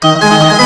Música